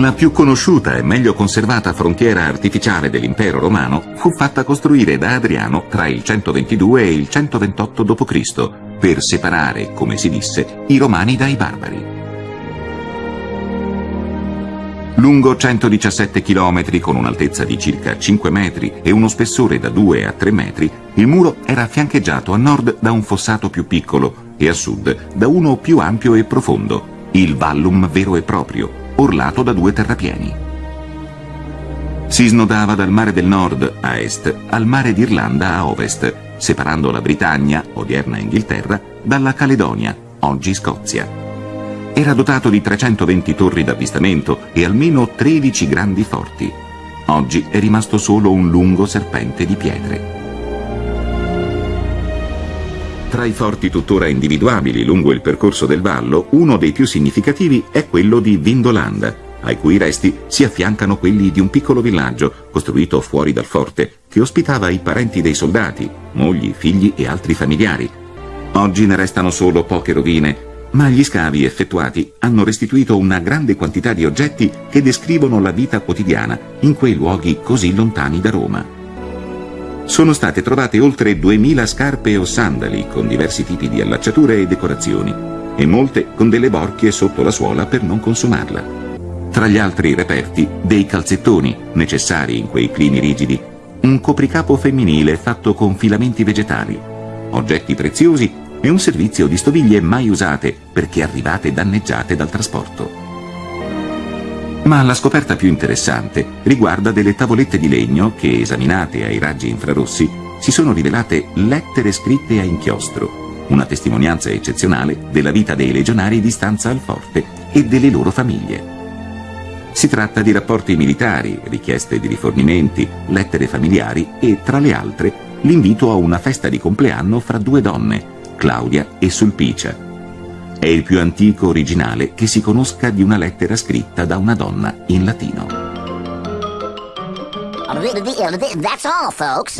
La più conosciuta e meglio conservata frontiera artificiale dell'impero romano fu fatta costruire da Adriano tra il 122 e il 128 d.C. per separare, come si disse, i romani dai barbari. Lungo 117 km con un'altezza di circa 5 metri e uno spessore da 2 a 3 metri, il muro era fiancheggiato a nord da un fossato più piccolo e a sud da uno più ampio e profondo, il vallum vero e proprio, orlato da due terrapieni. Si snodava dal mare del nord a est al mare d'Irlanda a ovest, separando la Britannia, odierna Inghilterra, dalla Caledonia, oggi Scozia. Era dotato di 320 torri d'avvistamento e almeno 13 grandi forti. Oggi è rimasto solo un lungo serpente di pietre. Tra i forti tuttora individuabili lungo il percorso del vallo, uno dei più significativi è quello di Vindolanda, ai cui resti si affiancano quelli di un piccolo villaggio costruito fuori dal forte, che ospitava i parenti dei soldati, mogli, figli e altri familiari. Oggi ne restano solo poche rovine, ma gli scavi effettuati hanno restituito una grande quantità di oggetti che descrivono la vita quotidiana in quei luoghi così lontani da Roma sono state trovate oltre 2000 scarpe o sandali con diversi tipi di allacciature e decorazioni e molte con delle borchie sotto la suola per non consumarla. Tra gli altri reperti, dei calzettoni, necessari in quei climi rigidi, un copricapo femminile fatto con filamenti vegetali, oggetti preziosi e un servizio di stoviglie mai usate perché arrivate danneggiate dal trasporto. Ma la scoperta più interessante riguarda delle tavolette di legno che, esaminate ai raggi infrarossi, si sono rivelate lettere scritte a inchiostro, una testimonianza eccezionale della vita dei legionari di stanza al forte e delle loro famiglie. Si tratta di rapporti militari, richieste di rifornimenti, lettere familiari e, tra le altre, l'invito a una festa di compleanno fra due donne, Claudia e Sulpicia, è il più antico originale che si conosca di una lettera scritta da una donna in latino. That's all, folks.